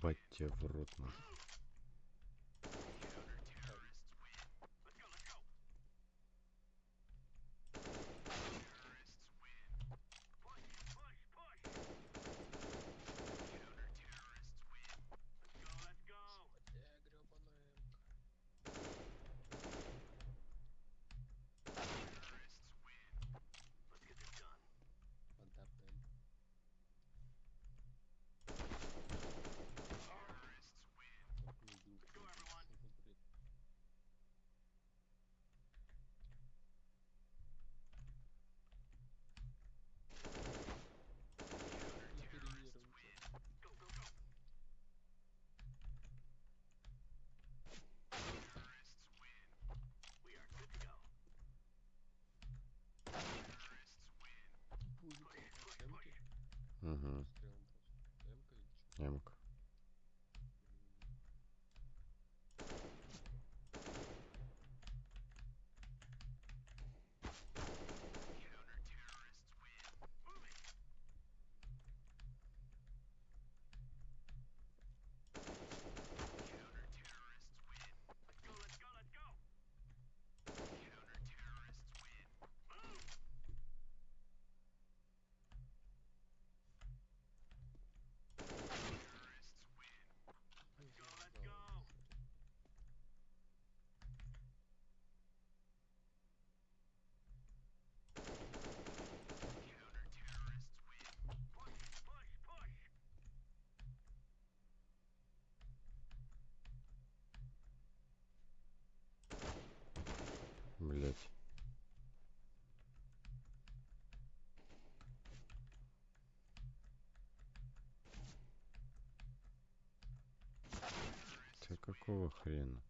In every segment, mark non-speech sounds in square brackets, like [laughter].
Ебать тебя в рот, нахуй. Nemuk. Какого хрена?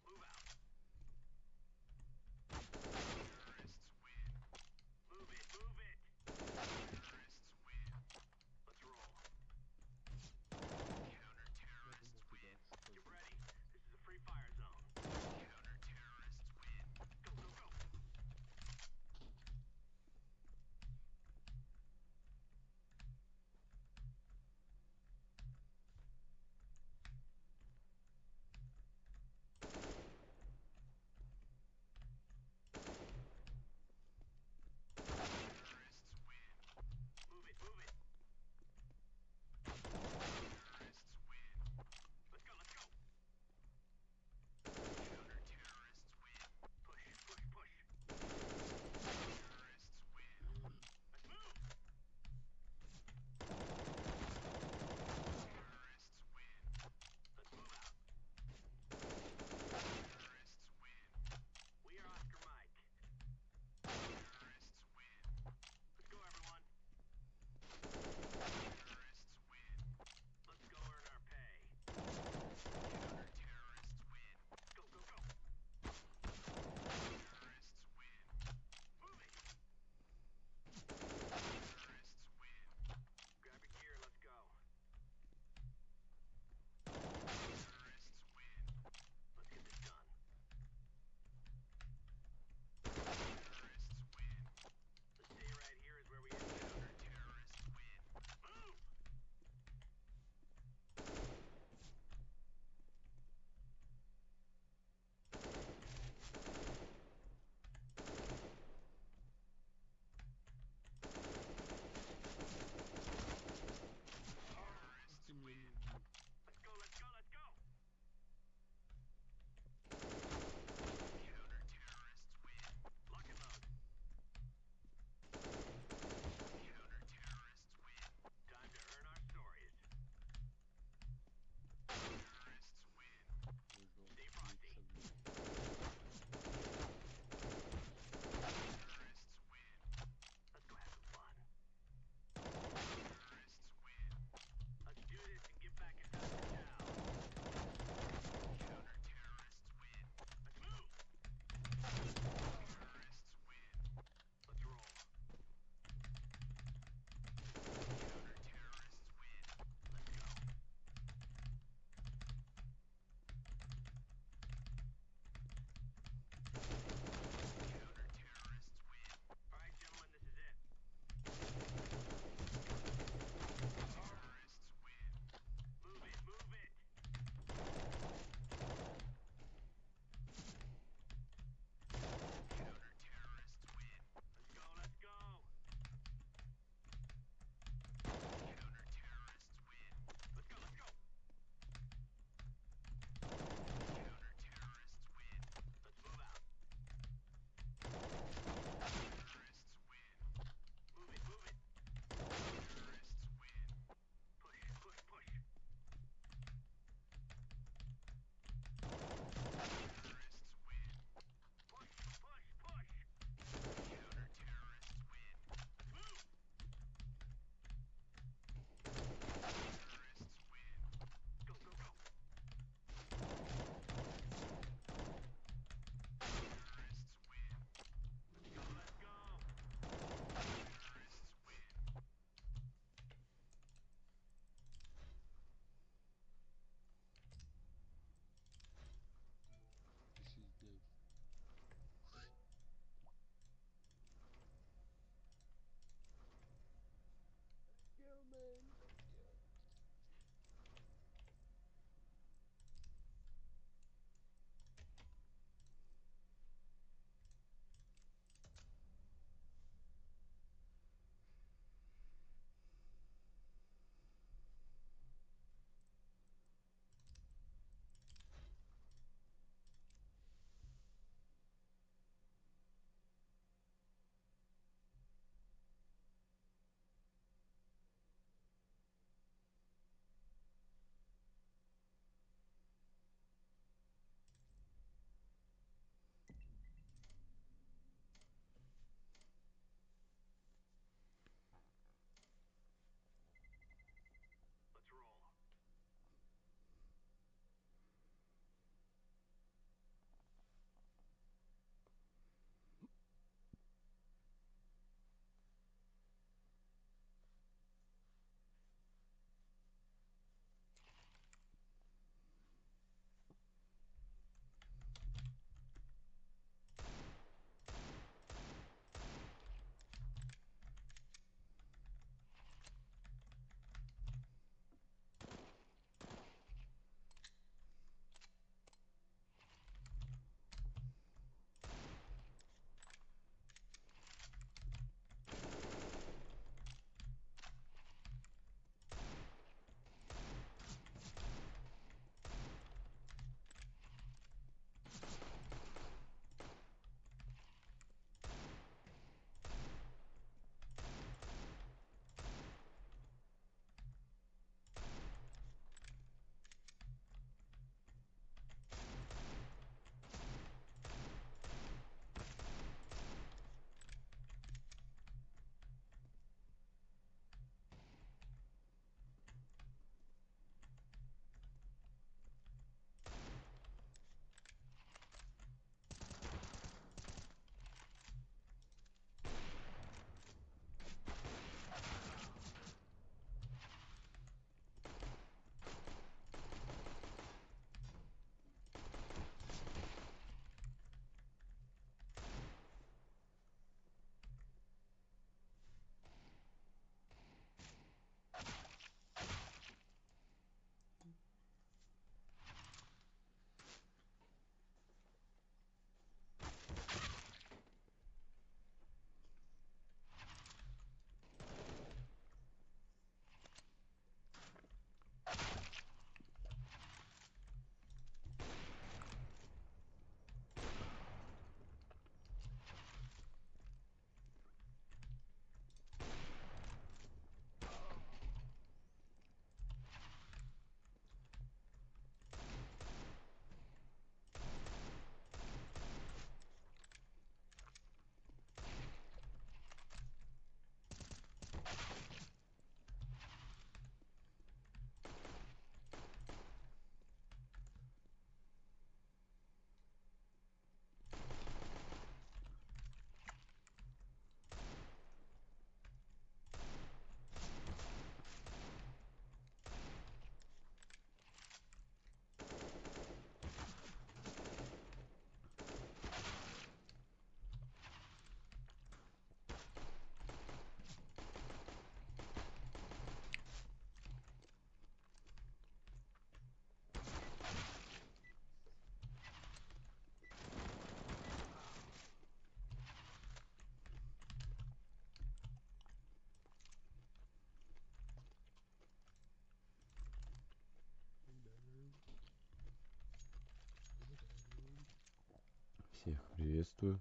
Всех приветствую.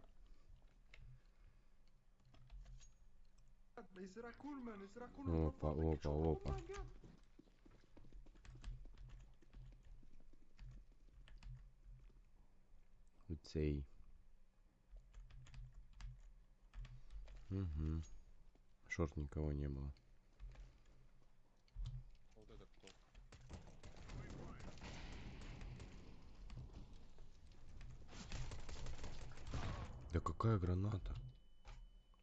Опа, опа, опа. Цей. Угу. Шорт никого не было. граната?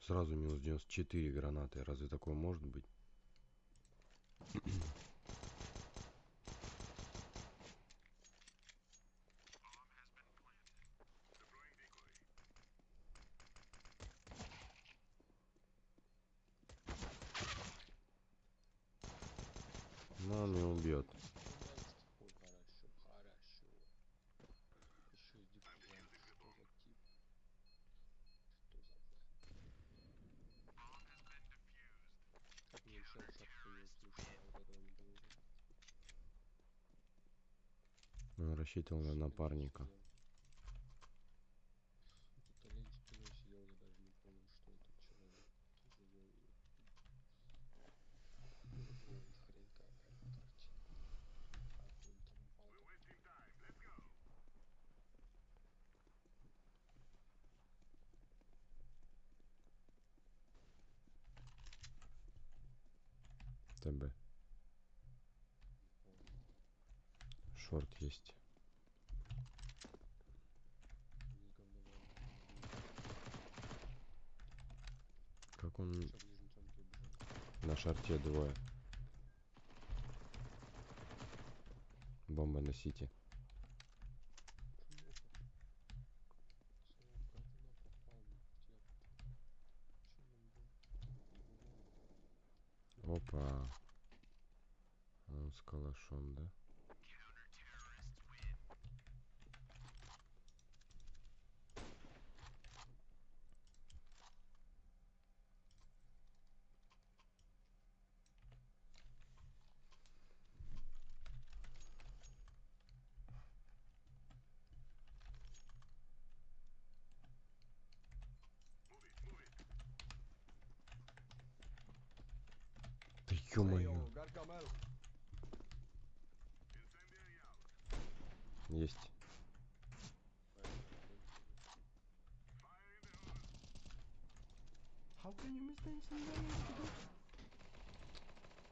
Сразу минус 94 гранаты. Разве такое может быть? Читал на напарника. ТБ. Шорт есть. как он... На шарте двое. Бомба носите. Опа. Он с калашом, да?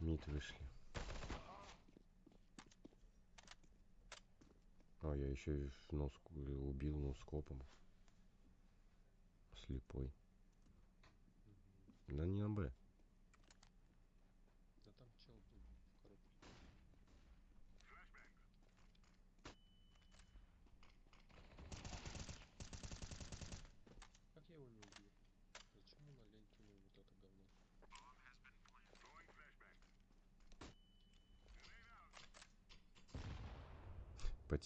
Мид вышли. А, я еще нос э, убил носкопом. Слепой. Да не на Б.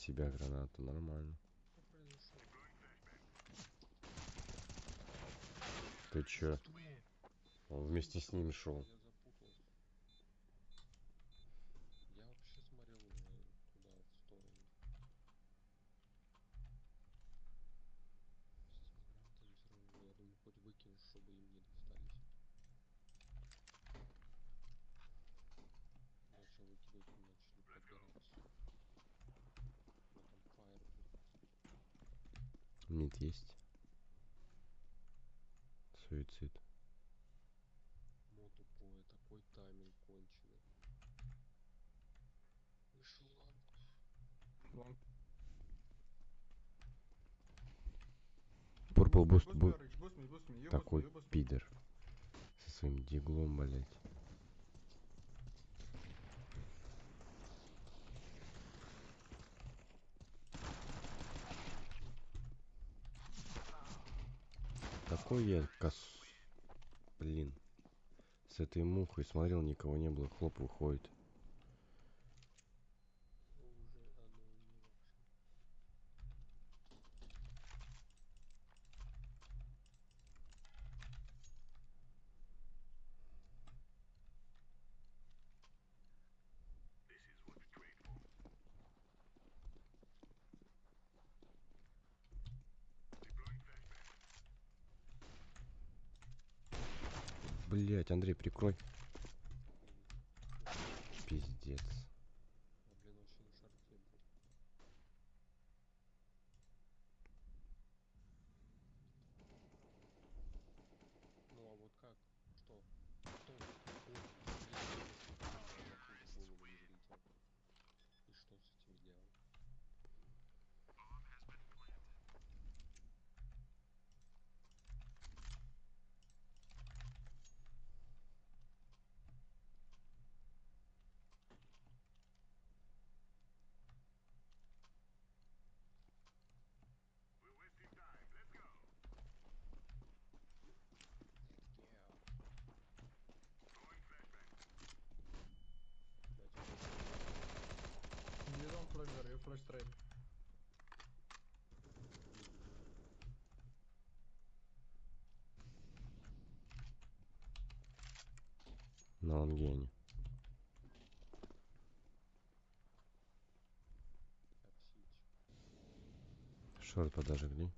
себя гранату, нормально. Ты чё? Он вместе с ним шел. был буст, бу... такой пидор. Со своим диглом, блять. Такой я кос... Блин. С этой мухой смотрел, никого не было. Хлоп выходит. Андрей, прикрой. Шорт подожгли.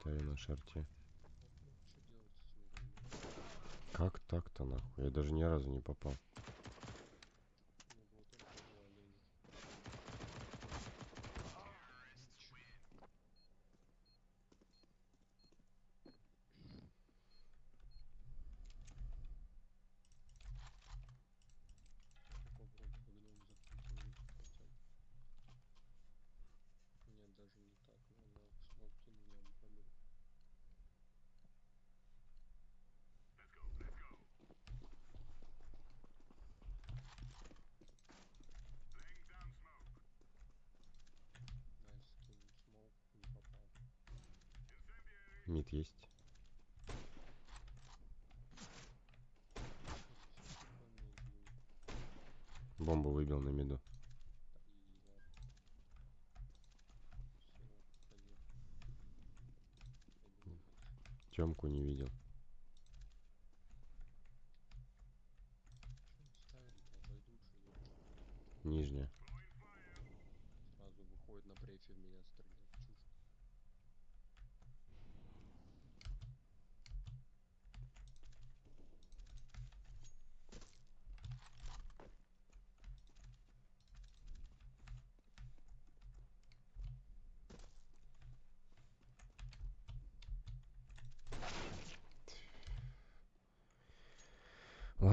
Ставим на шарте. Как так-то нахуй? Я даже ни разу не попал.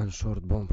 and short bomb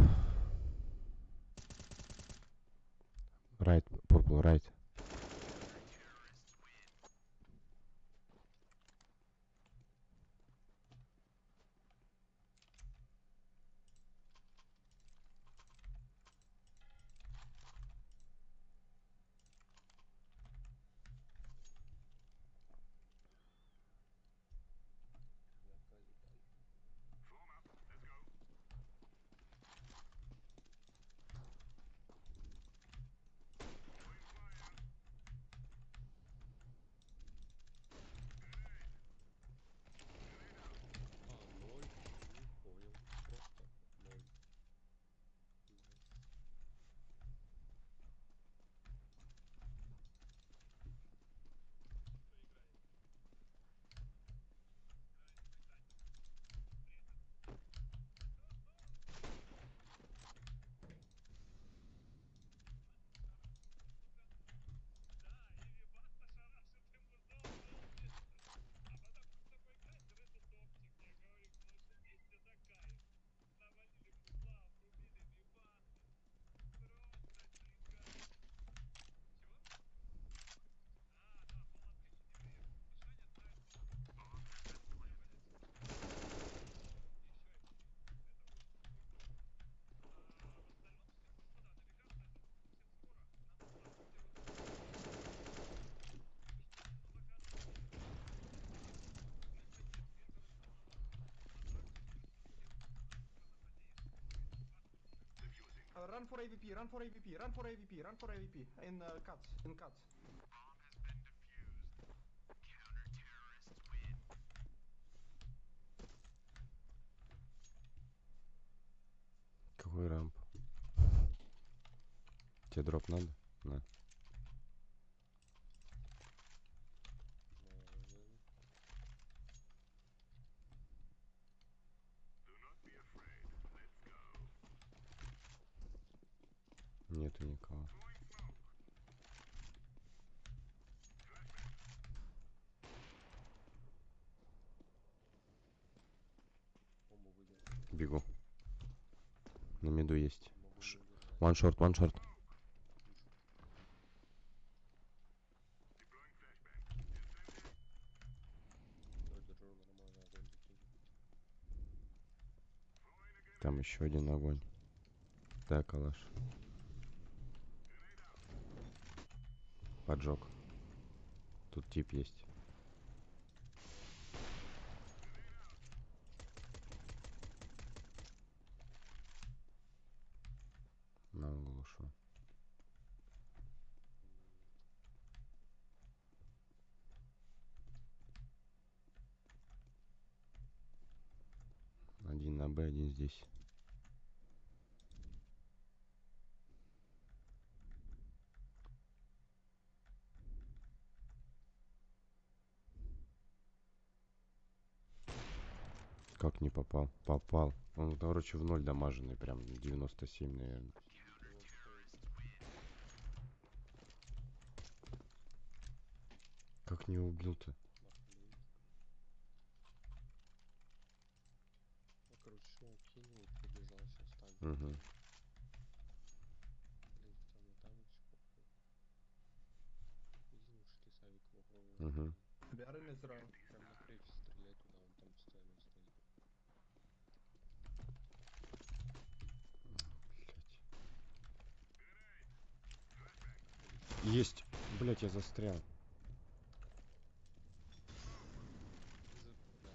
run for AVP, run for AVP, run for AVP, run for AVP, in uh, cuts, in cuts. Какой рамп? Тебе дроп надо? На. One short, one short. Там еще один огонь. Да, калаш. Поджог. Тут тип есть. На углу шо. Один на Б, один здесь. Как не попал? Попал. Он, короче, в ноль дамаженный, прям 97, наверное. Как не убил-то? Нахуй. Ну, короче, все укинул, побежал, сейчас так. Угу. Блин, и там. Иди лучше ты Савика попробуй. Угу. In Israel. Прям на крепе стреляй туда, он там постоянно стоит. Есть. Блять, я застрял. За-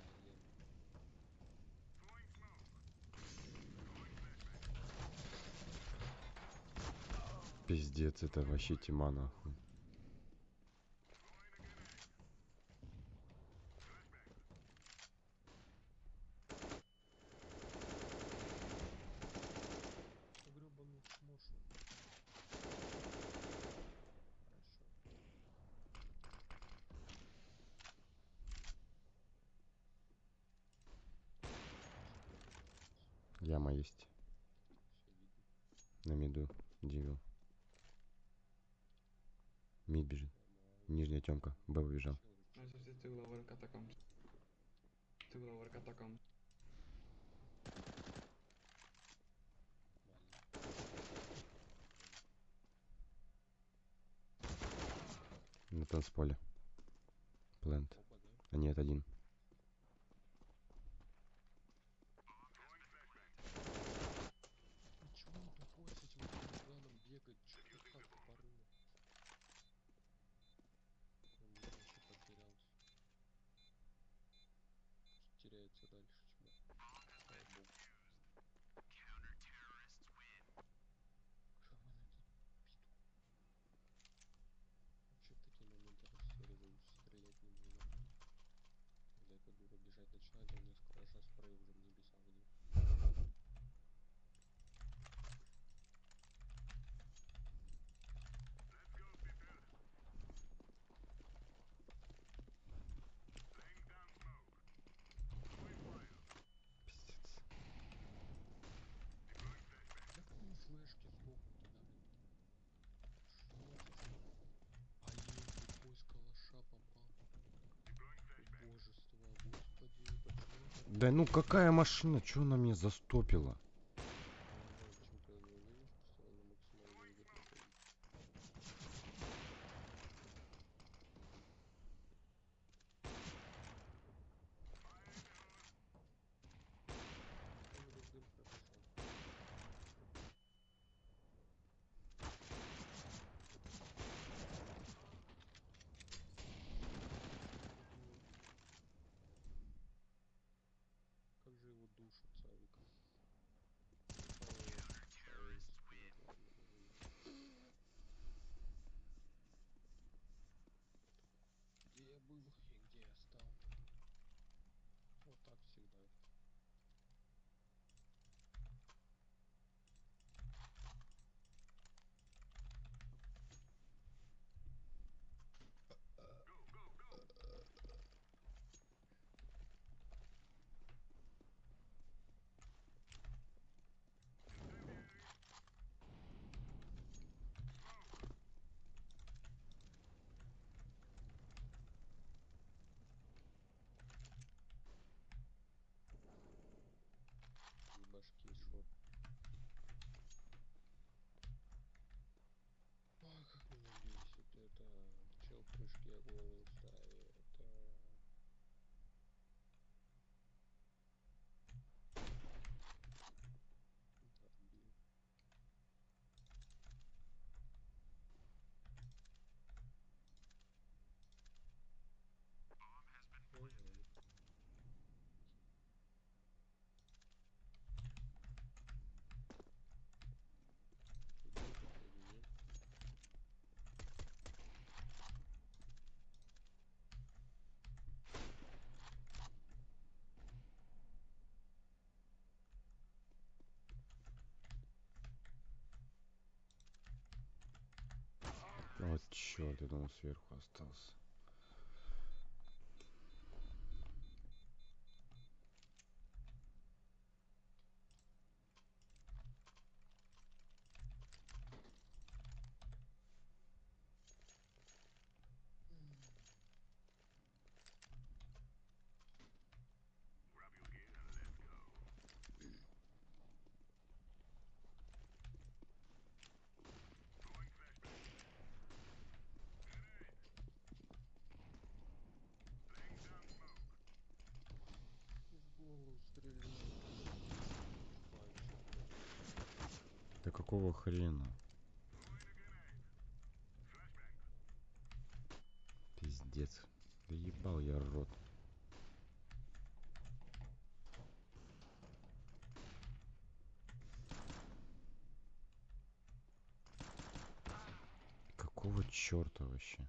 Блин. Пиздец, это вообще тьма нахуй. гребаный чмошу. Хорошо. Яма есть. Все видно. На миду. Дивил. Мид бежит. Нижняя темка. Б убежал. Two lower catacombs. Two lower catacombs. На танцполе. Плент. А нет, один. Ничего не тупой с этим планом бегать, чё ты как тупорыло? Он мне вообще потерялся. Теряется дальше, чмо. Слава богу. Шаман этот Вообще в такие моменты расстреливаюсь, стрелять не нужно. Когда эта дура бежать начинает, а у меня с калаша спрей уже в небеса где. Пиздец. Да какие флешки сдохнут-то, да? Что это за- А ей тупой с калаша попал. Божество, господи, почему это? Да ну какая машина? Чё она меня застопила? чёрт я думал сверху остался? какого хрена? Пиздец. Да ебал я рот. Какого черта вообще?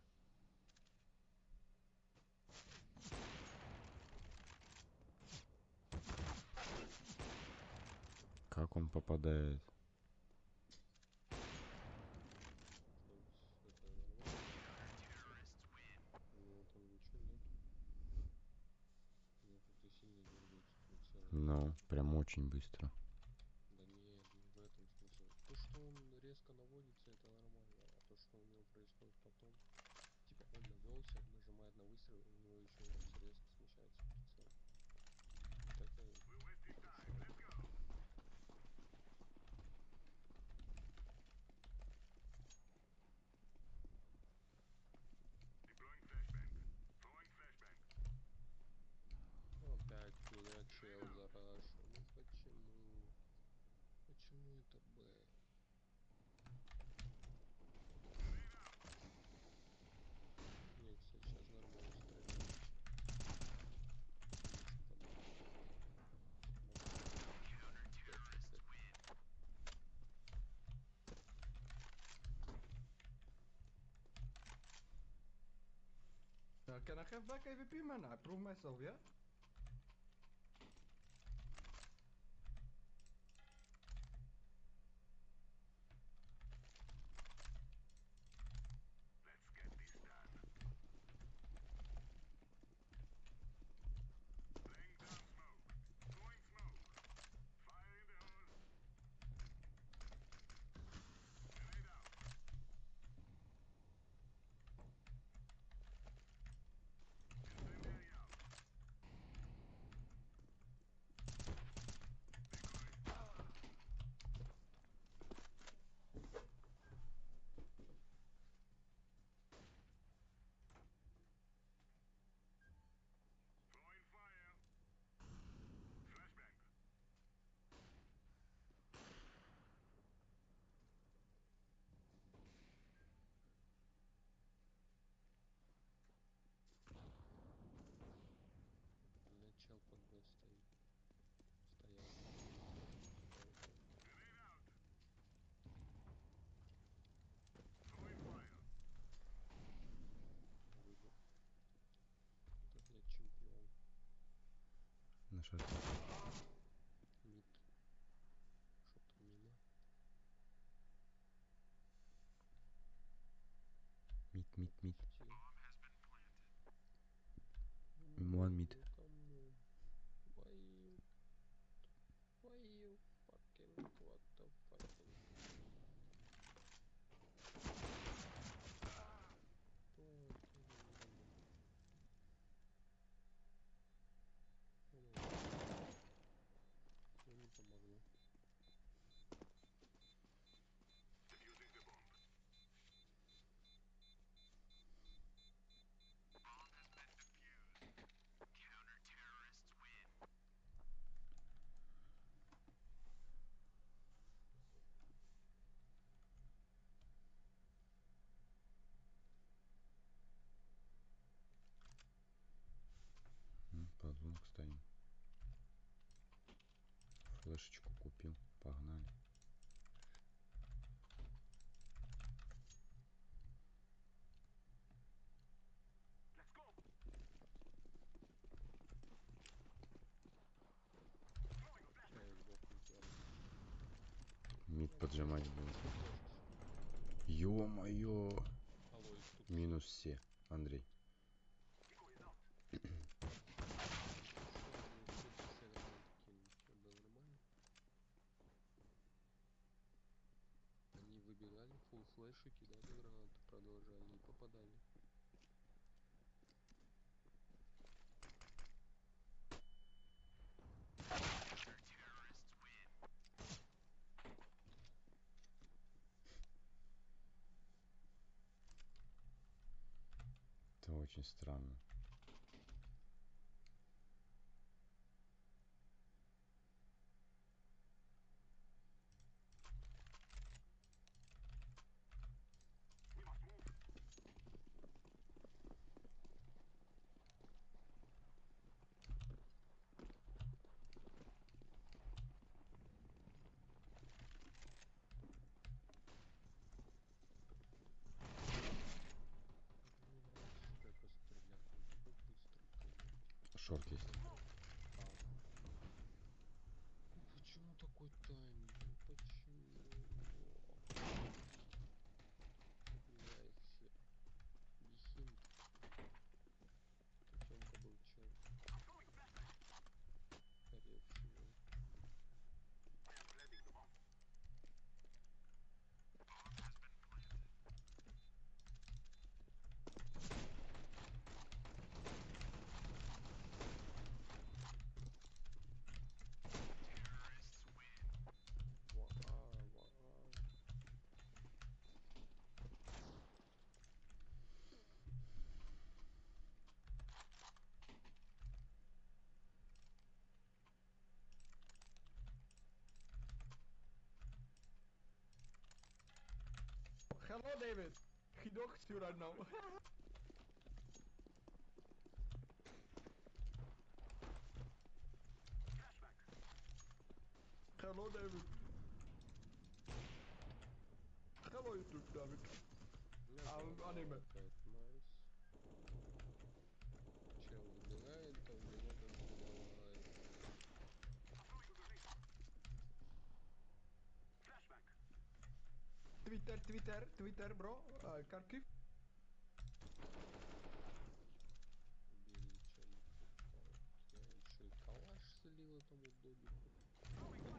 прям очень быстро. can I have back AVP, man? I prove myself, yeah? aşağıda. Mit mit mit. Погнали. Эй, сдохнуть ладно. Мид поджимать будем. Ё-моё! Минус все. Андрей. Что они все северные такие? Всё было нормально? Они выбегали, фул флеши кидали гранаты, продолжали и попадали. Это очень странно. Мне нравится, что я просто стреляю. Так быстро, конечно. Шорт есть. hello David. Guido, stuur uit nou. hello David. Twitter, Twitter, Twitter, bro. Uh, Kharkiv. Убили. Так, я еще и калаш слил этому добику. Вообще.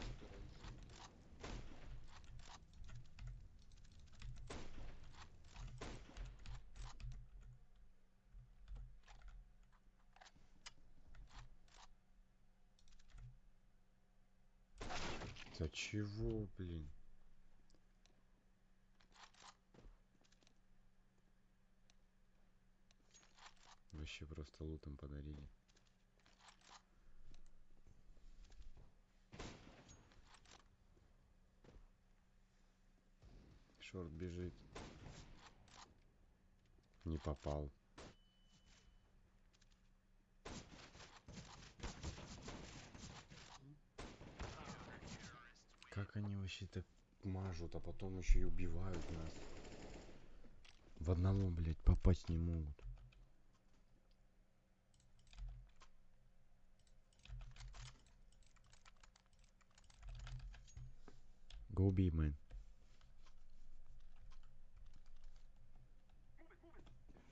Просто разина. Да чего, блин? Вообще просто лутом подарили. Шорт бежит. Не попал. Как они вообще так мажут, а потом еще и убивают нас? В одного, блядь, попасть не могут. Go B, man.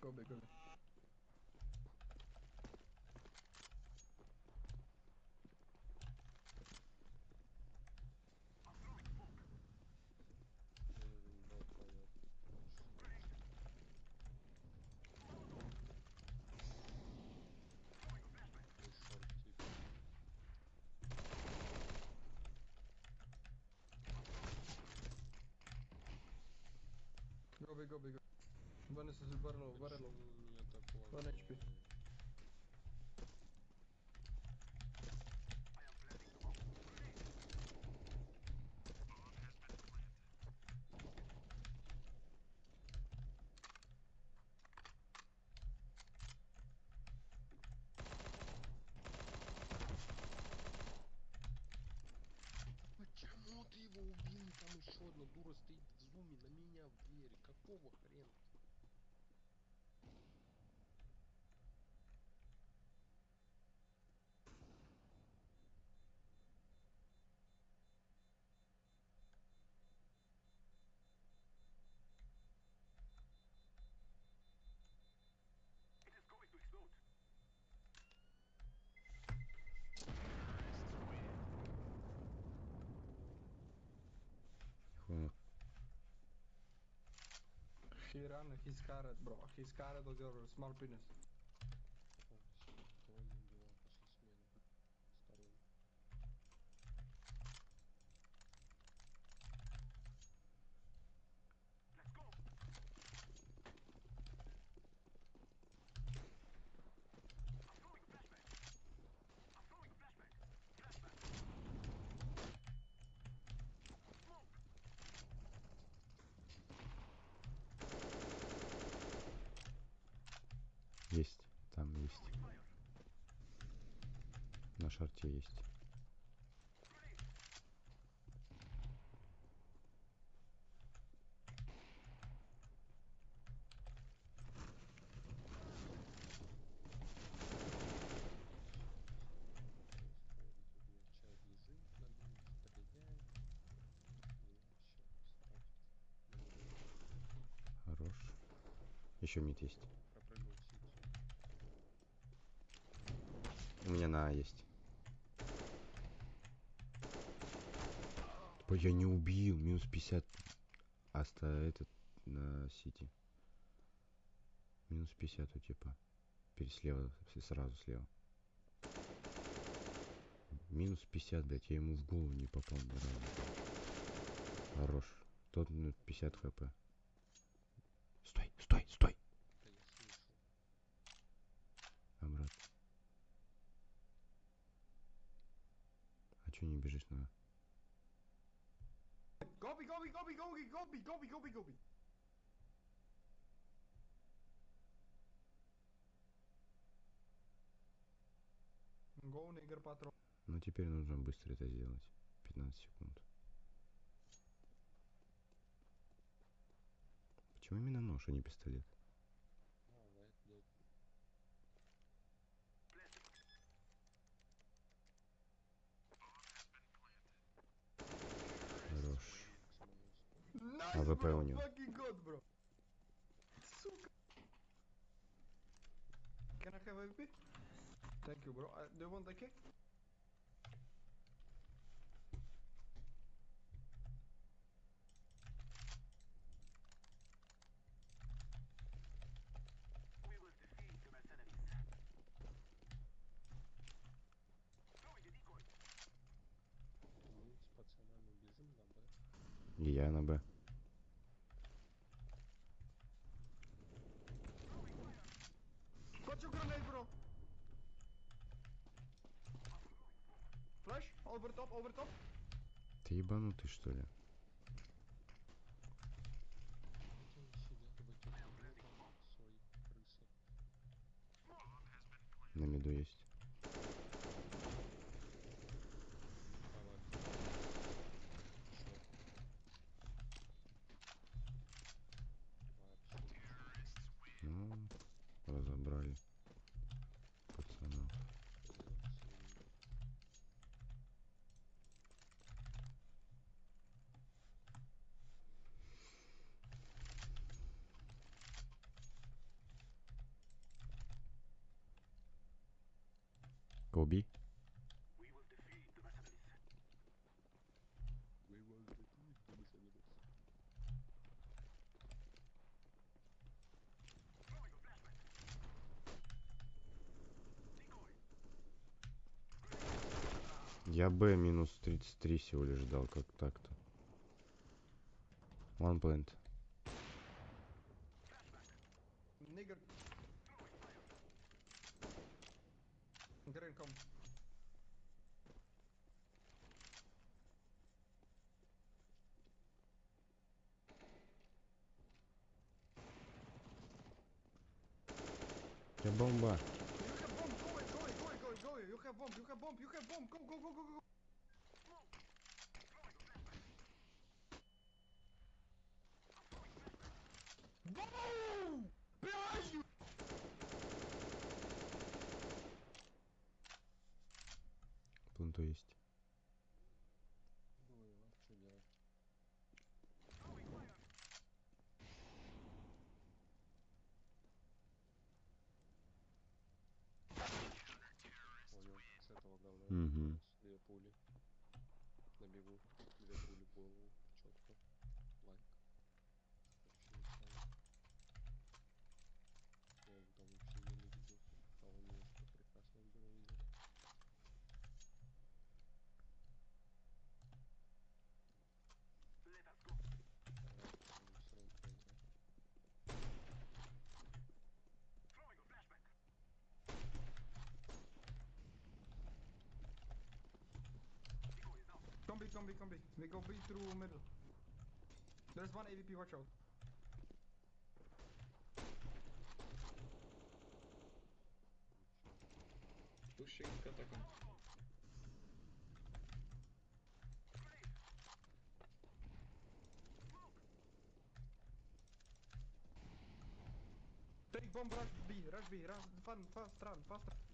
Go. принципе. Почему ты его убил? Там еще одна дура стоит в зуме на меня в двери. Какого хрена? she ran and he's carrot, bro. He's carrot on your small penis. Еще мид есть. У меня на А есть. Ой, я не убил. Минус 50. Аста этот на сити. Минус 50 у типа. Переслева, сразу слева. Минус 50, блядь, я ему в голову не попал ни. Хорош. Тот ну, 50 хп. Стой, стой, стой! Да я слышал. Обратно. Чё не бежишь на... Gobi, gobi, gobi, gobi, gobi, gobi, gobi, gobi. Go, nigger patrol. Ну теперь нужно быстро это сделать. 15 секунд. Почему именно нож, а не пистолет? wypełnił. Can I have a? Thank you, bro. Uh, do you want the cake? Over top. Ты ебанутый что ли? На меду есть. Я Б минус 33 всего лишь дал, как так-то. One plant. Come B, come B, come B. We go B through middle. There's one AVP, watch out. Pushing catacomb. Take bomb, rush B, rush B, rush, fast run, fast run.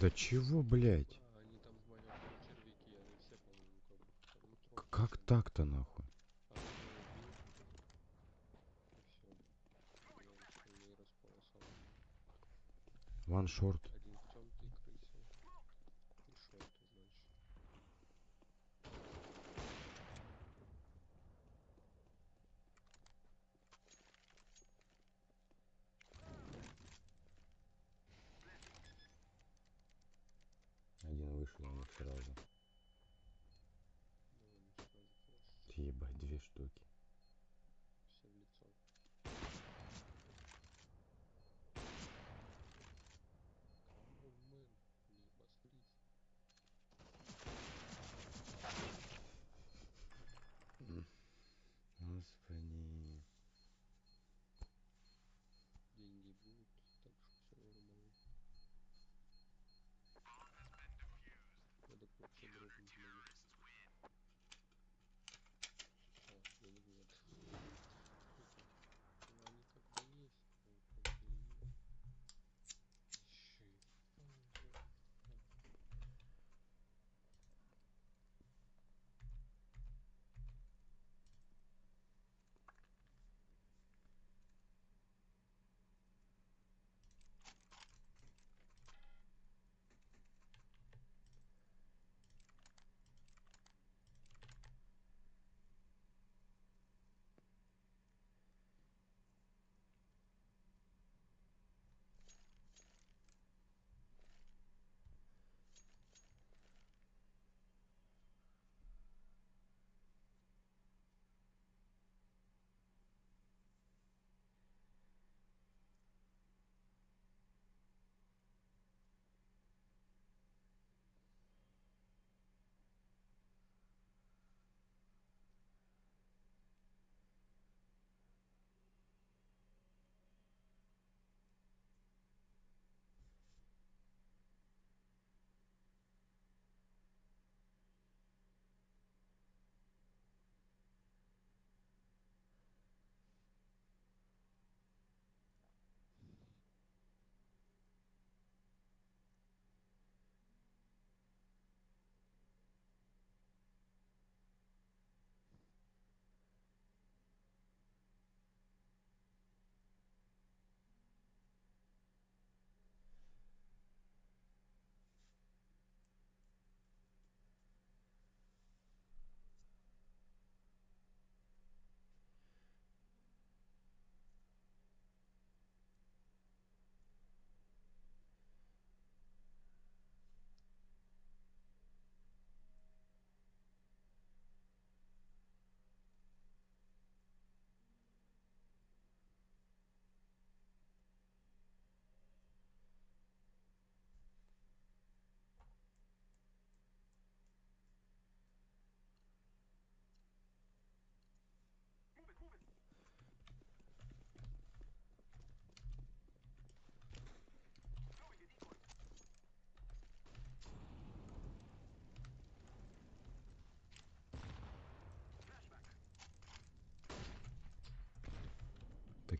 Да чего, блядь? Как так-то, нахуй? Ван шорт.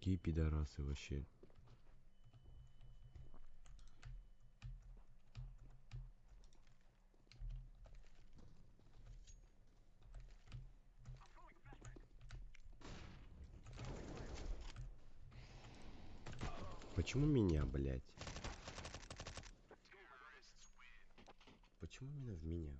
Такие пидорасы вообще. Почему меня, блядь? Почему именно в меня,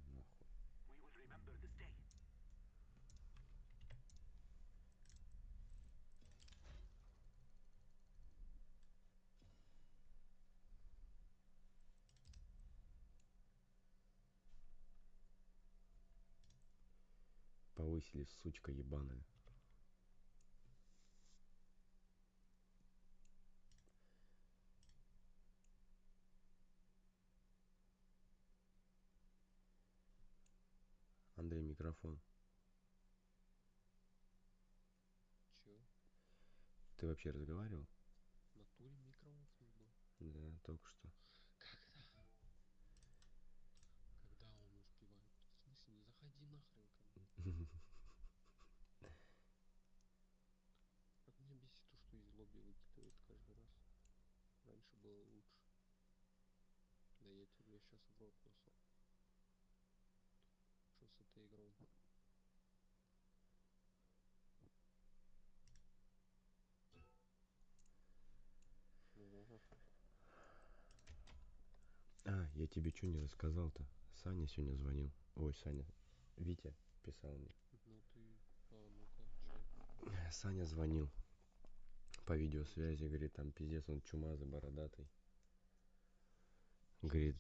Повысили, сучка ебаная. Андрей, микрофон. Чё? Ты вообще разговаривал? В натуре микрофон был? Да, только что. Когда? Когда он успевает? В смысле, не заходи нахрен ко мне. Как меня бесит то, что из лобби выкидывает каждый раз. Раньше было лучше. Да я тебе сейчас в рот носу. Что с этой игрой? А, я тебе что не рассказал-то? Саня сегодня звонил. Ой, Саня. Витя писал мне. Ну ты... А, чё? Саня звонил по видеосвязи, говорит, там пиздец, он чумазый, бородатый. Говорит,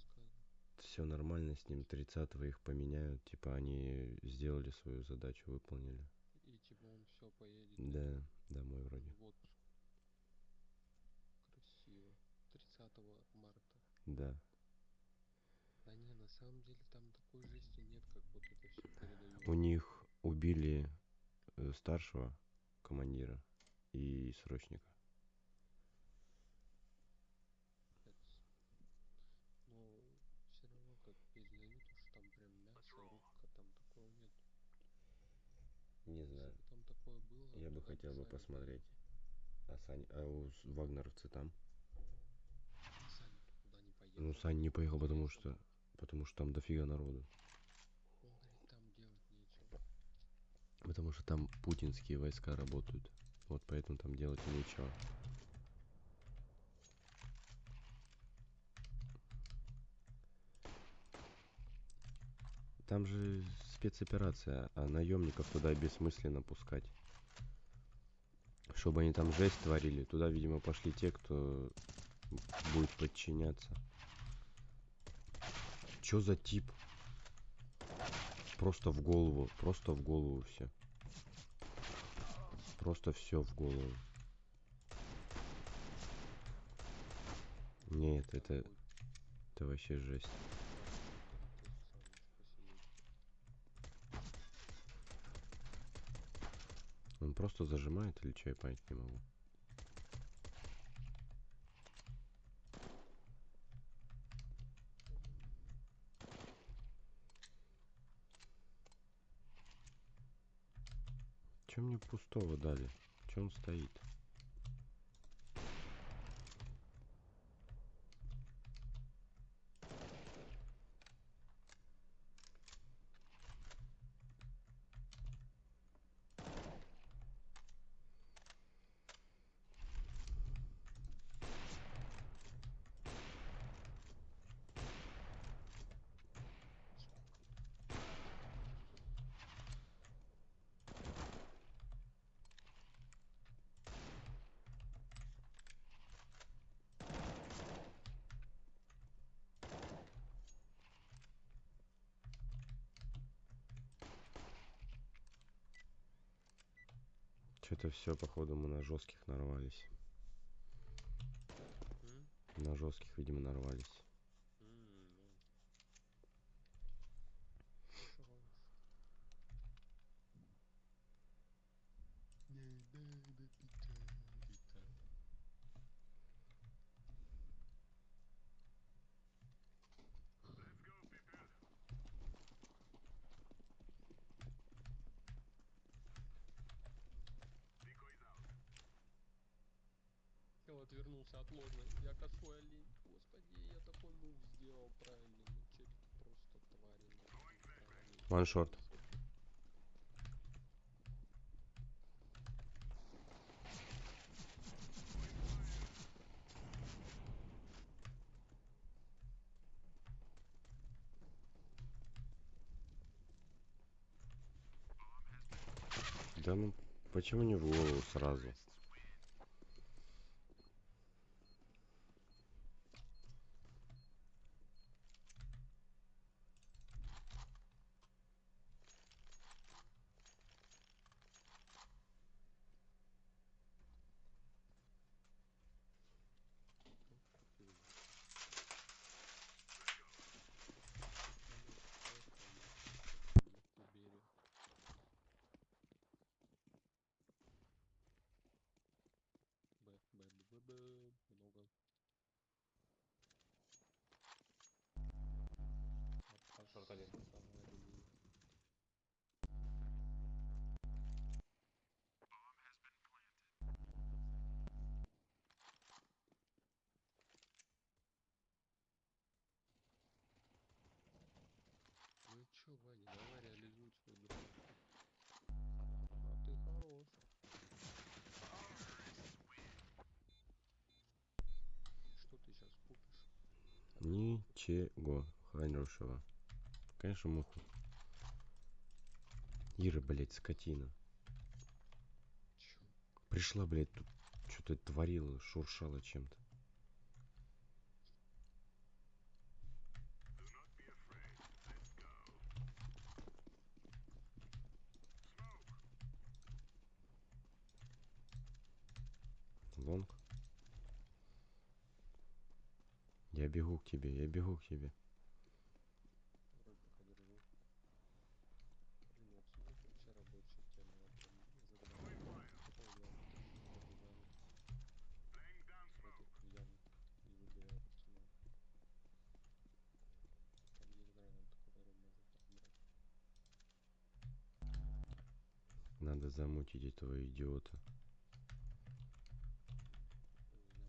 все нормально с ним, 30 их поменяют, типа они сделали свою задачу, выполнили. И типа он все поедет. Да, домой вроде. Вот. Красиво. 30 марта. Да. Да не, на самом деле там такой жести нет, как вот это все передают. У них убили э, старшего командира и срочника. Но все равно как передают, что там прям мясо, рубка, там такого нет. Не Если знаю. бы там такое было, Я бы туда хотел бы посмотреть. А Сань, а у вагнеровцы там? Ну, Сань не поехал, потому что, потому что там дофига народу. Потому что там путинские войска работают. Вот поэтому там делать нечего. Там же спецоперация, а наемников туда бессмысленно пускать. Чтобы они там жесть творили, туда, видимо, пошли те, кто будет подчиняться. Чё за тип? Просто в голову, просто в голову все. Просто все в голову. Нет, это, это вообще жесть. тот самый, спасибо. Он просто зажимает или что, я понять не могу. Чем мне пустого дали? Че он стоит? Что-то все, походу, мы на жестких нарвались. На жестких, видимо, нарвались. М, ну. Хорош. Не надо печалиться. Ложной. Я косой олень. Господи, я такой мув сделал правильный. Ну, челики просто правильно. One short. Да ну, почему не в голову сразу? Убери. Б, Б, Б, Б, Б, много. Шорт один. Ну чё, Ваня, давай реализуй свой дрон. А ты хорош. Что ты сейчас купишь? Ничего хорошего. Конечно, муху. Ира, блядь, скотина. Чё? Пришла, блядь, тут что-то творила, шуршала чем-то. Лонг. Я бегу к тебе, я бегу к тебе. Вроде пока держу. Блин, обсудить вообще рабочую тему. Я прям загадал. Какого дела? Пробиваем. Против кальян. И выбиваю пацана. Там есть гранат, который может так брать. Надо замутить этого идиота.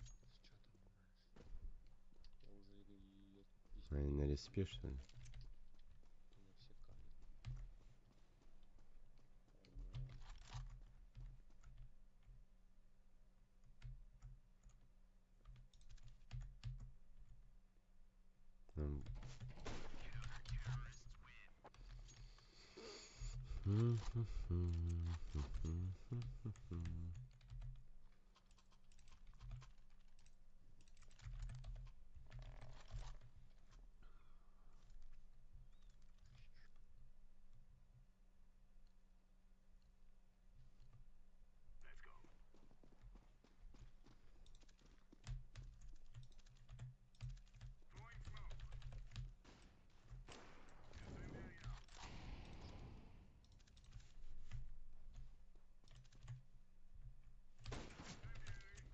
Не знаю, что с чатом играешь. Я уже и, и это А, письма на не респе, что ли? Меня все кали. Ага. М.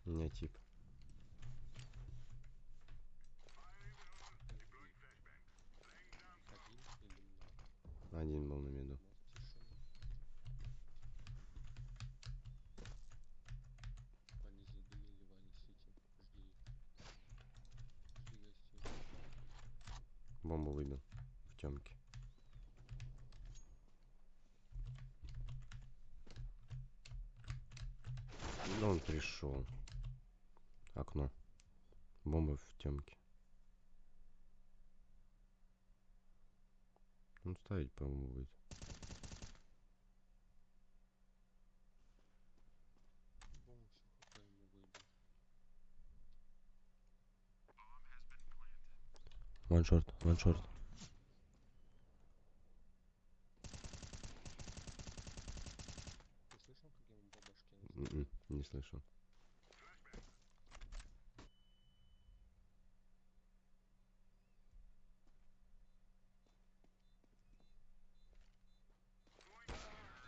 У меня тип. Один был на гостей. Бомбу выбил. В темке. Ну, он пришел. Окно. Бомба в темке. Он ставить, по-моему, будет. Ваншорт, ваншорт. Ты слышал, как я ему по башке настучал? М-м, Не слышал.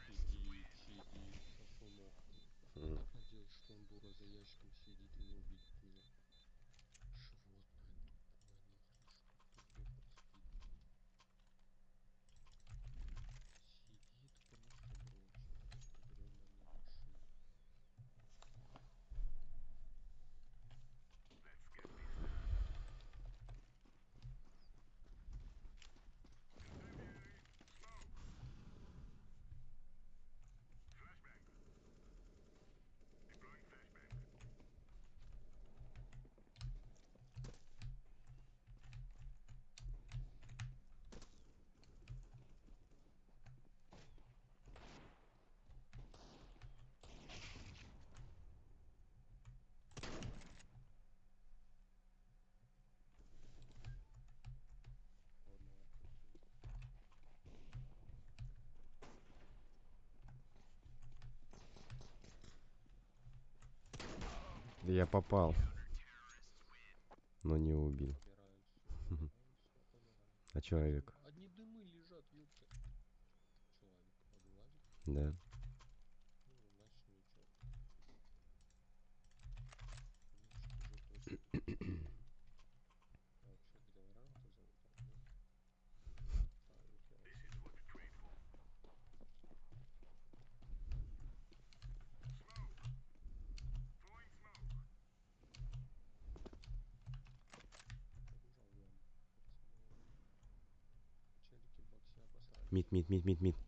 Сидит, сидит, сосунок. М. Так надеюсь, что он дура за ящиком сидит и не увидит Я попал, но не убил. [laughs] А человек? Одни дымы лежат. Человек, Да. meet meet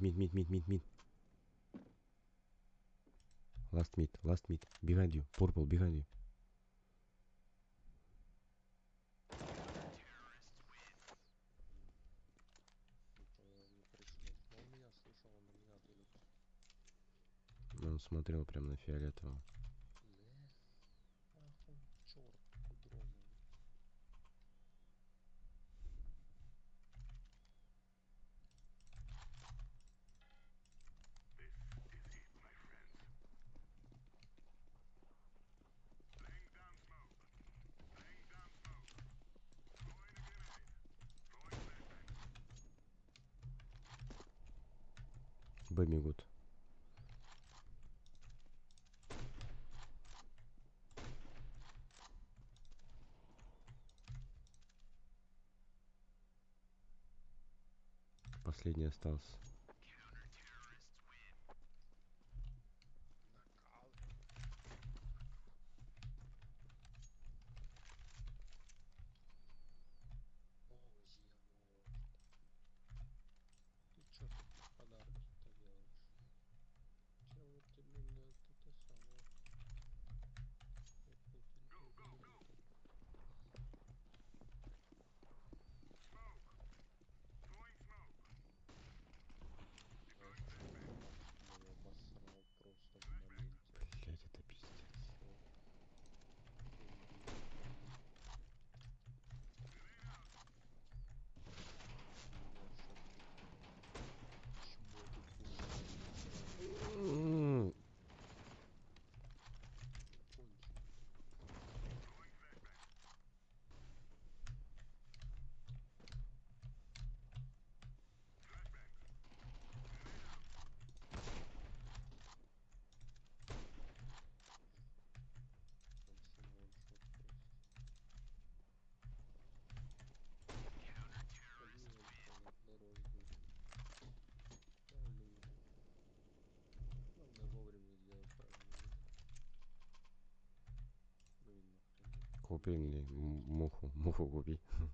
мид, мид, мид, мид, мид, мид. Last mid, last mid. Behind you, purple, behind you. Он смотрел прям на фиолетового. бегут. Последний остался. или муху, муху купи. Ну,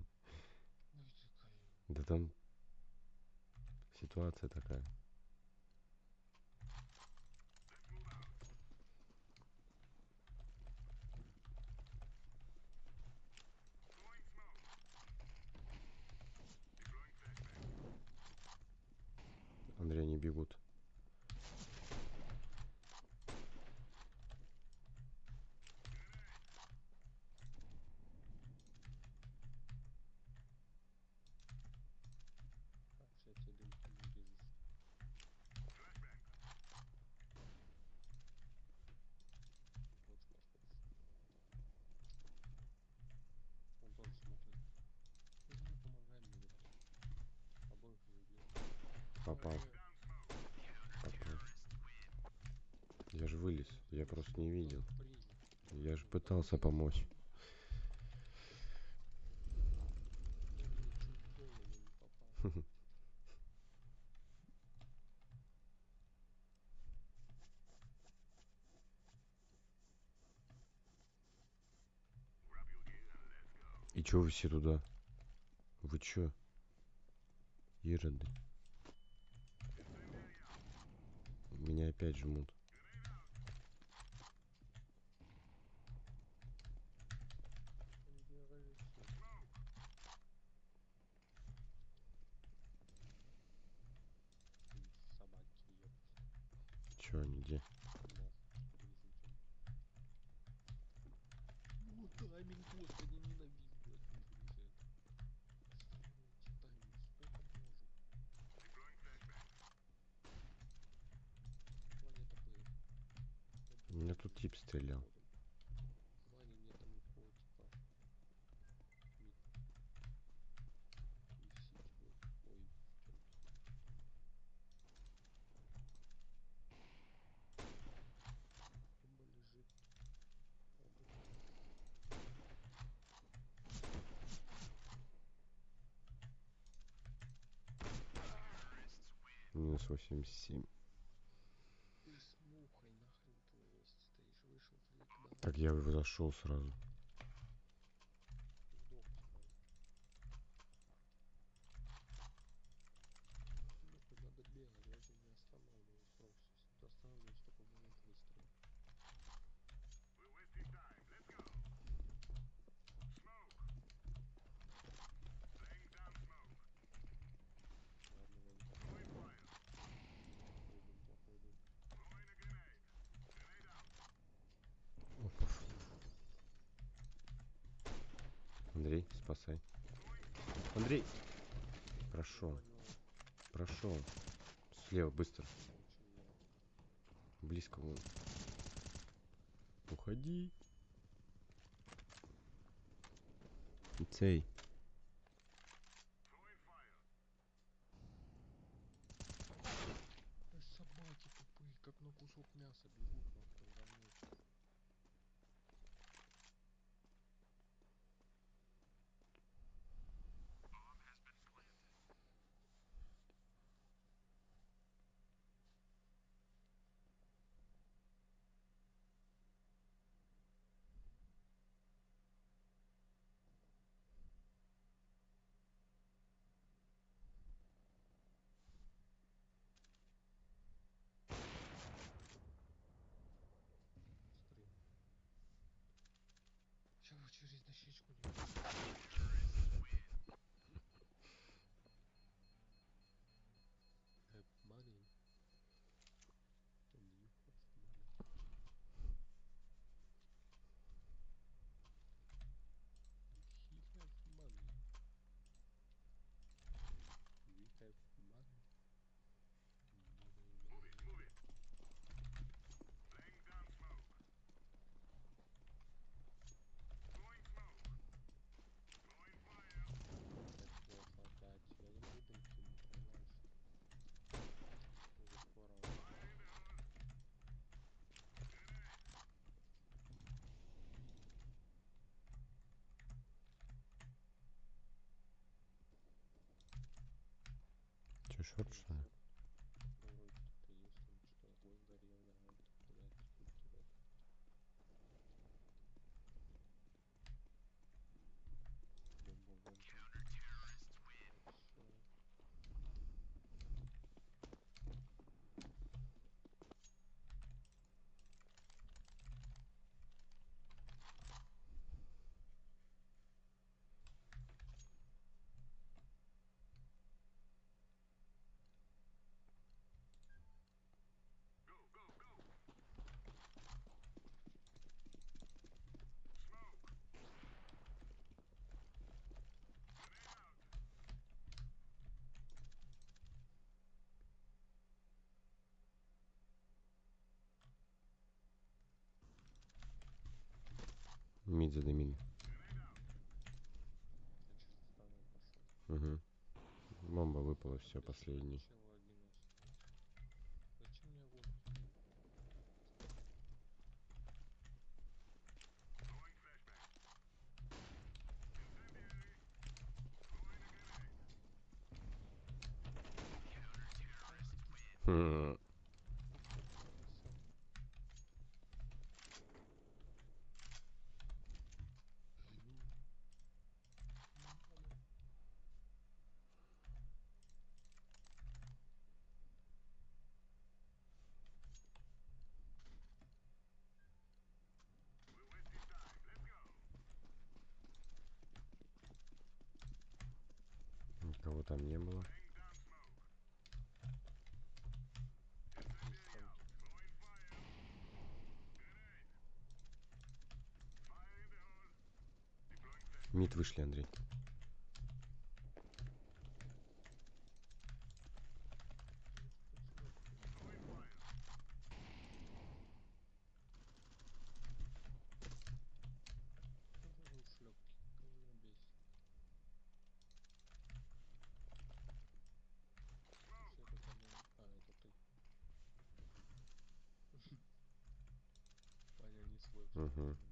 да там ситуация такая. пытался помочь. И чё вы все туда? Вы чё? Ероды. Меня опять жмут. стрелял. Минус восемь семь. как я зашел сразу. уходи. Цей. через дощечку не ты шутишь что ли? Мид задымили. Угу. Бомба выпала, все, последний. вышли, Андрей. Угу.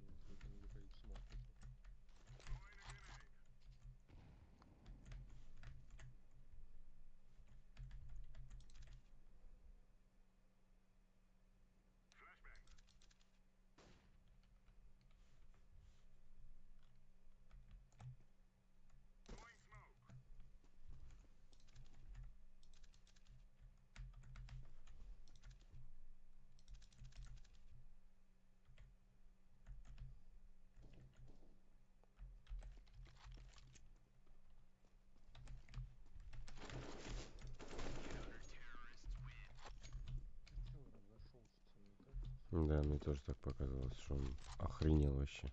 тоже так показалось, что он охренел вообще.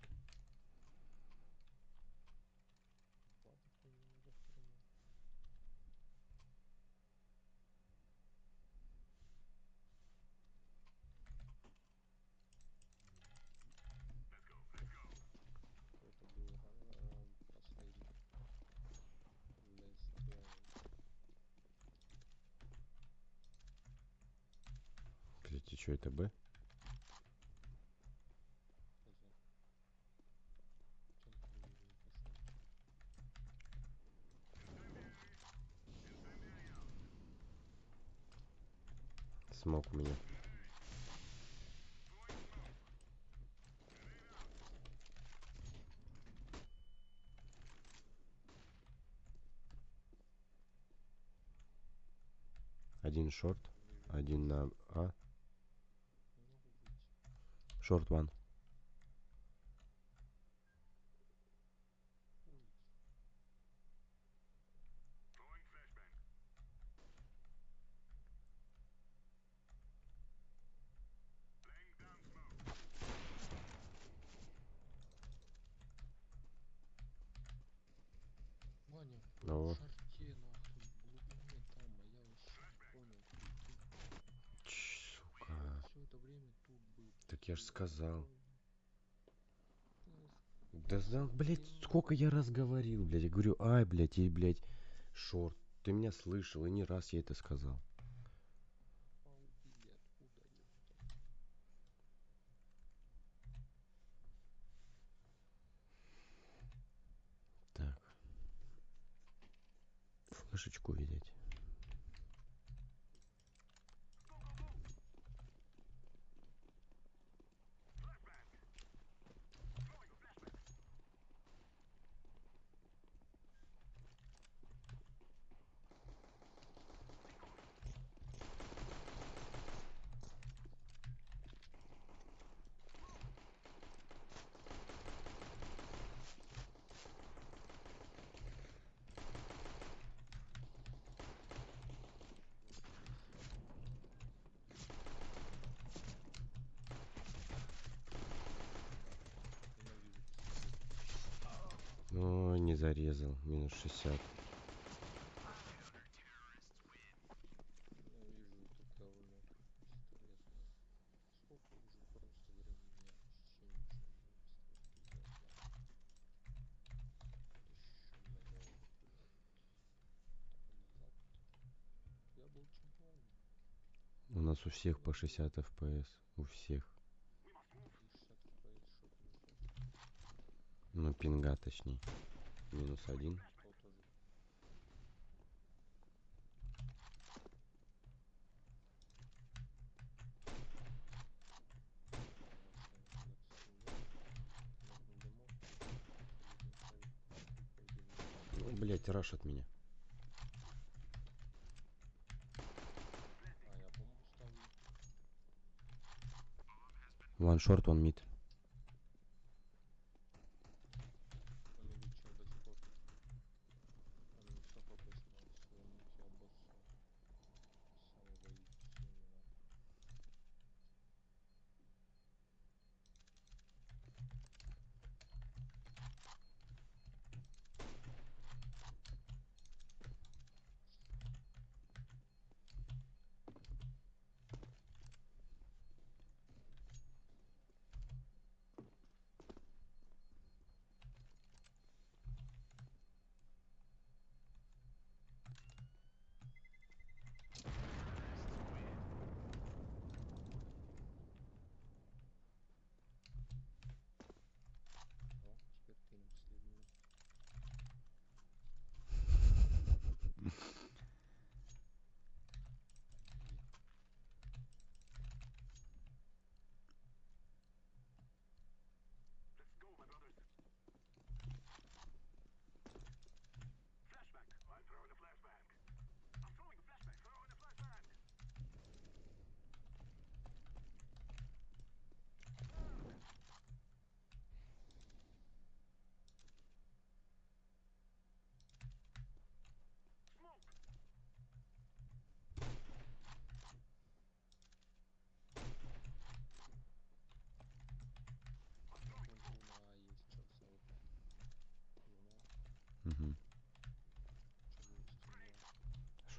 один шорт, один на А. Шорт ван. да, блядь, сколько я раз говорил, блядь. Я говорю, ай, блядь, и, блядь, шорт. Ты меня слышал, и не раз я это сказал. Так. Флешечку видеть. зарезал. Минус 60. У нас у всех по 60 FPS. У всех. Ну, пинга точнее. Минус один. Ну, Блять, раш от меня. Ваншорт, one мид.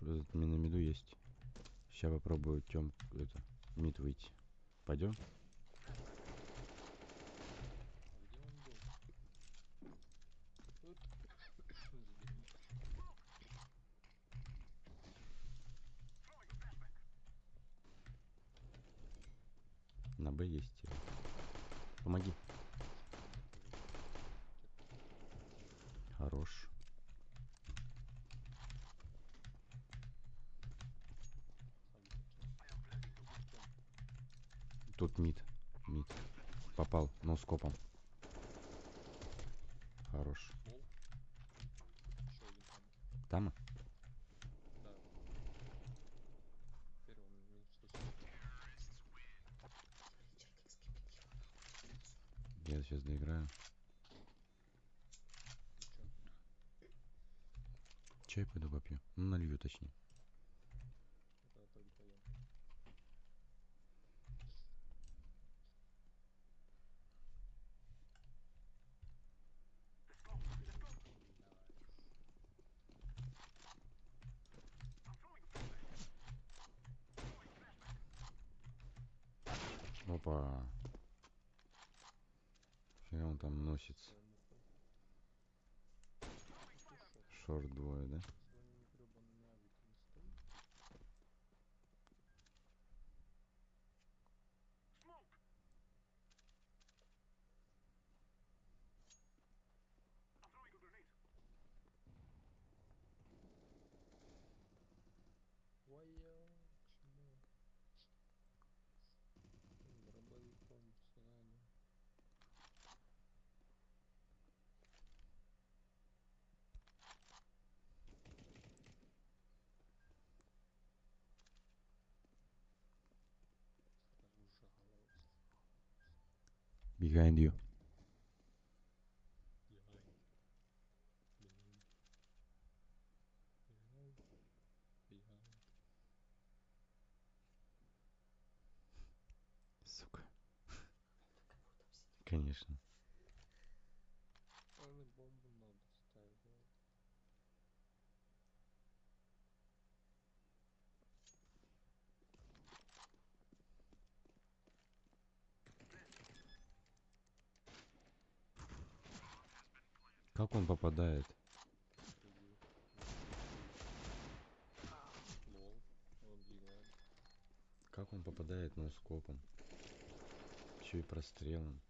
Этот, на есть. Сейчас попробую тем это мид выйти. Пойдем? На Б есть. Помоги. Хорош. Тут мид. Мид. Попал. Но скопом. Хорош. Пол. Еще один там. Там? Да. Первый минус 170. Я сейчас доиграю. Ты чё? Чай пойду попью. Ну, налью точнее. Это пойду поем. Опа. Фига носится. Шорт двое, да? Behind you. Сука. Конечно. Наверное, бомбу надо ставить. да. Как он попадает? Как он попадает ноускопом? Еще и прострелом.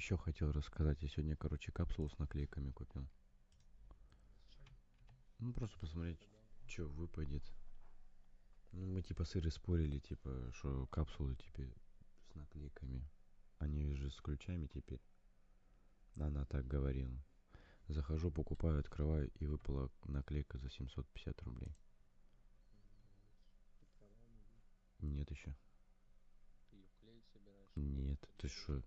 Еще хотел рассказать. Я сегодня, короче, капсулу с наклейками купил. Ну, просто посмотреть, что выпадет. Ну, мы типа сыры спорили, типа, что капсулы теперь с наклейками. Они же с ключами теперь. Она так говорила. Захожу, покупаю, открываю, и выпала наклейка за 750 рублей. Нет еще. Нет, ты что?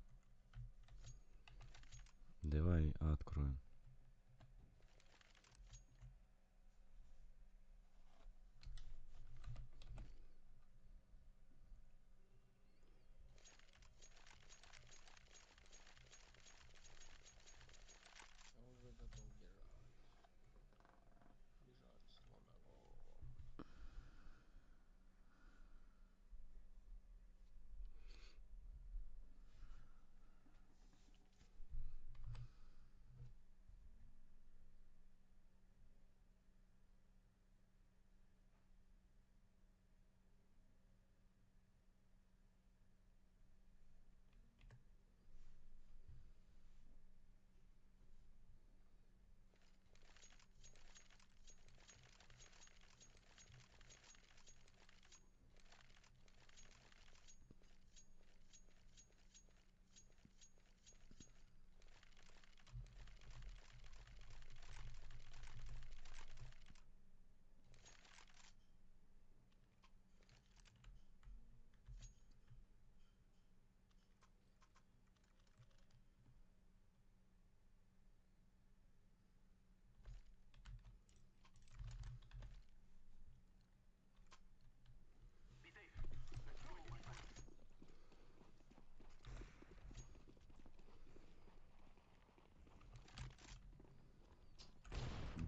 Давай откроем.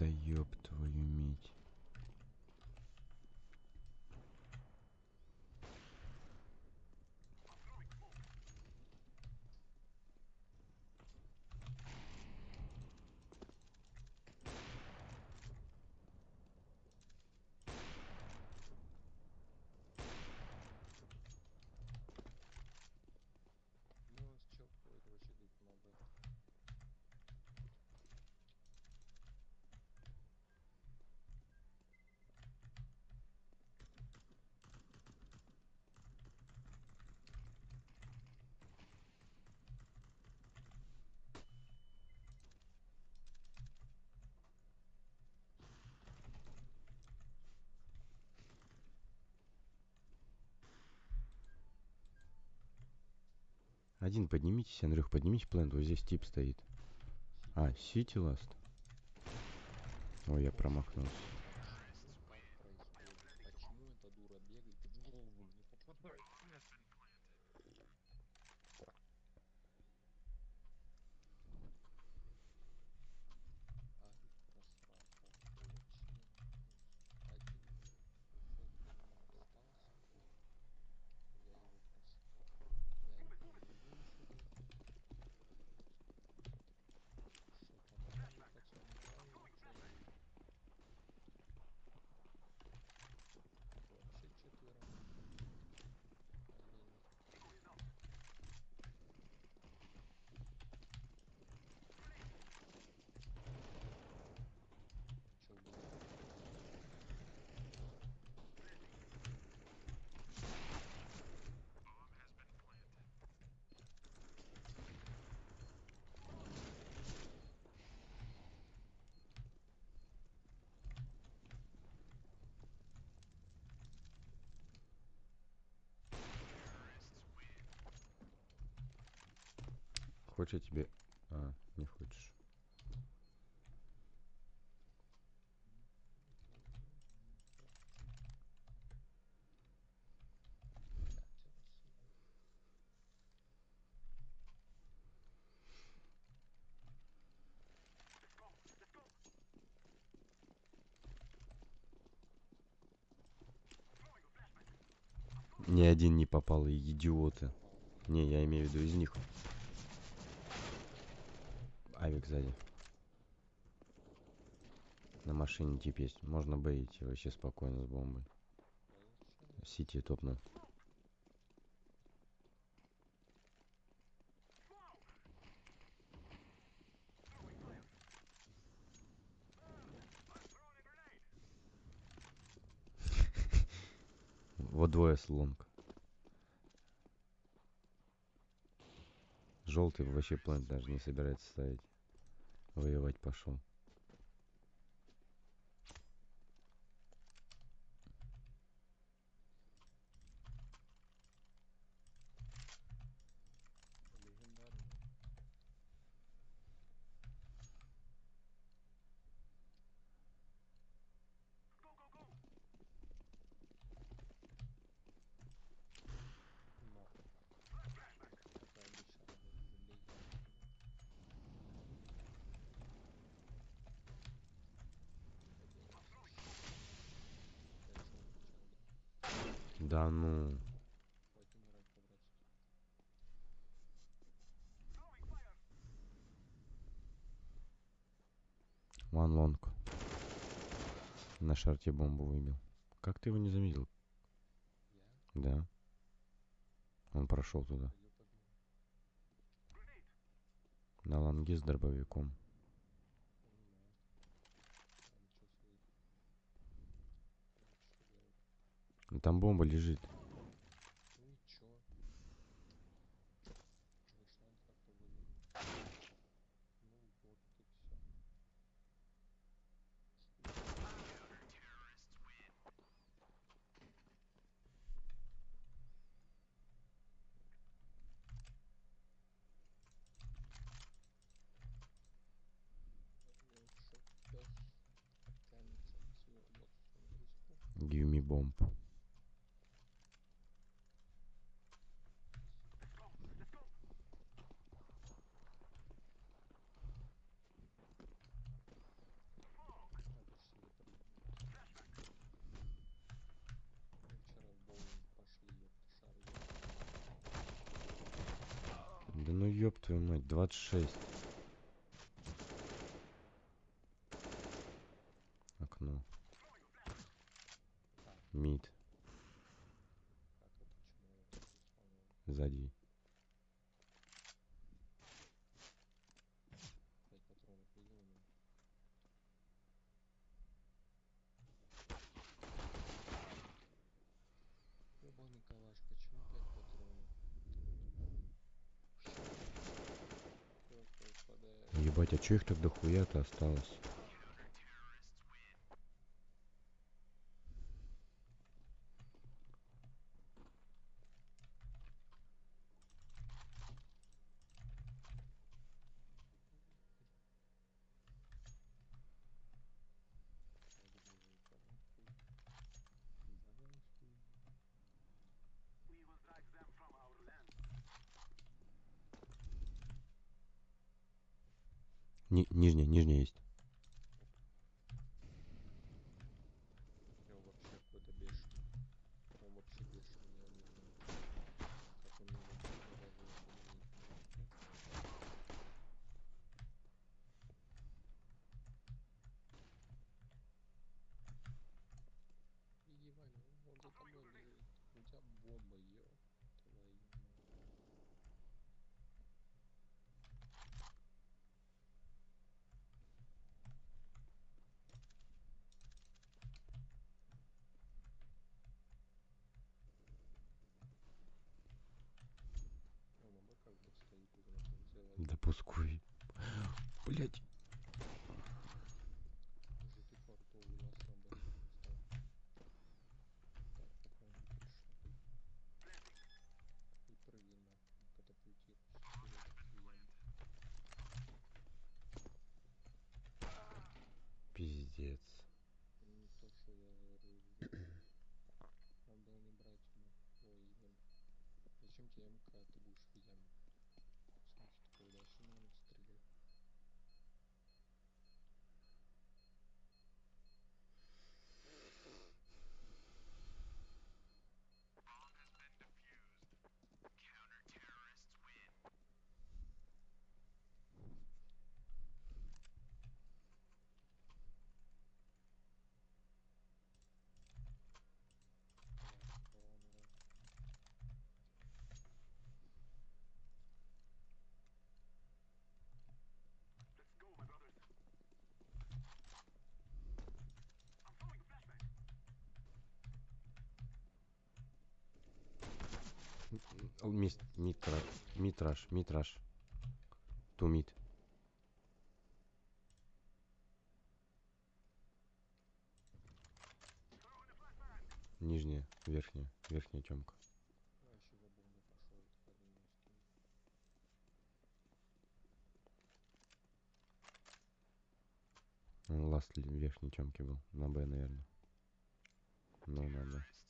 Да ёб твою медь. Ну, у нас чел какой-то вообще где-то на Б. Один поднимитесь, Андрюх, поднимите плент, вот здесь тип стоит. А, Сити Ласт. Ой, я промахнулся. происходит? Почему эта дура бегает и в голову не попадает? Арик просрал точно. Один кусок говна остался. Я его просрал. Я не могу ничего делать. Что там правильно, пацаны, правильно, что ли? Вообще четверо. Охренеть. Чё, убегает? Хочешь я тебе... А, не хочешь. Ни один не попал, идиоты. Не, я имею в виду из них. Авик сзади. На машине тип есть. Можно Б идти вообще спокойно с бомбой. Сити топнул. [laughs] Вот двое с лонг. Желтый вообще план даже не собирается ставить. Воевать пошел. Легендарный. Но. Как и обычно работает легендарный. Да ну. Ван лонг. На шарте бомбу выбил. Как ты его не заметил? Я Да. Он прошел туда. На лонге с дробовиком. Понимаю. Там чё своих. Что делать? Ну, Там бомба лежит. двадцать шесть. че их так дохуя то осталось? запускай блять Мит, митраж, митраж, митраж. Тумит. Нижняя, верхняя, верхняя темка. Ласт верхней темки был. На Б, наверное. Ну, да, да.